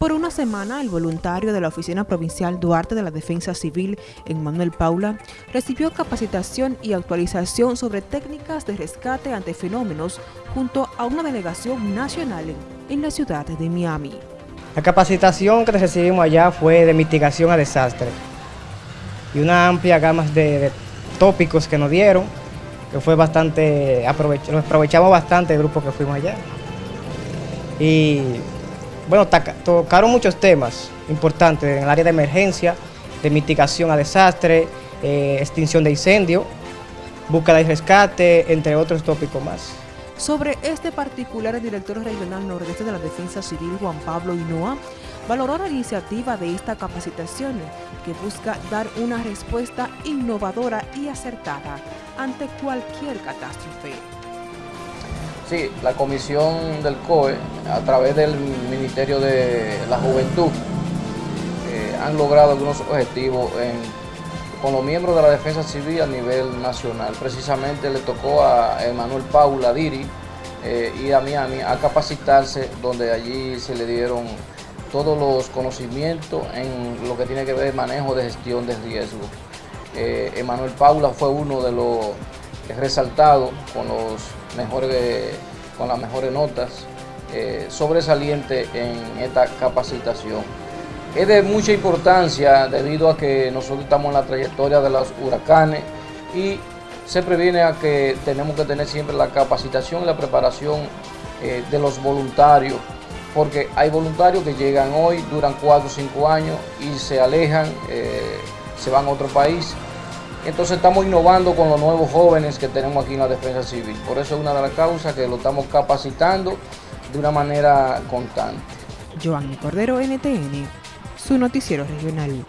Por una semana, el voluntario de la Oficina Provincial Duarte de la Defensa Civil, Manuel Paula, recibió capacitación y actualización sobre técnicas de rescate ante fenómenos junto a una delegación nacional en la ciudad de Miami. La capacitación que recibimos allá fue de mitigación a desastre y una amplia gama de, tópicos que nos dieron, que fue bastante, aprovechamos bastante el grupo que fuimos allá. Y bueno, tocaron muchos temas importantes en el área de emergencia, de mitigación a desastre, eh, extinción de incendio, búsqueda y rescate, entre otros tópicos más. Sobre este particular, el director regional nordeste de la Defensa Civil, Juan Pablo Hinoa, valoró la iniciativa de esta capacitación que busca dar una respuesta innovadora y acertada ante cualquier catástrofe. Sí, la comisión del COE, a través del Ministerio de la Juventud, eh, han logrado algunos objetivos con los miembros de la Defensa Civil a nivel nacional. Precisamente le tocó a Emanuel Paula Diri eh, y a Miami a capacitarse, donde allí se le dieron todos los conocimientos en lo que tiene que ver el manejo de gestión de riesgo. Eh, Emanuel Paula fue uno de los resaltados con los mejores, con las mejores notas eh, sobresalientes en esta capacitación. Es de mucha importancia debido a que nosotros estamos en la trayectoria de los huracanes y se previene a que tenemos que tener siempre la capacitación y la preparación eh, de los voluntarios, porque hay voluntarios que llegan hoy, duran 4 o 5 años y se alejan, eh, se van a otro país entonces estamos innovando con los nuevos jóvenes que tenemos aquí en la Defensa Civil. Por eso es una de las causas que lo estamos capacitando de una manera constante. Joanny Cordero, NTN, su noticiero regional.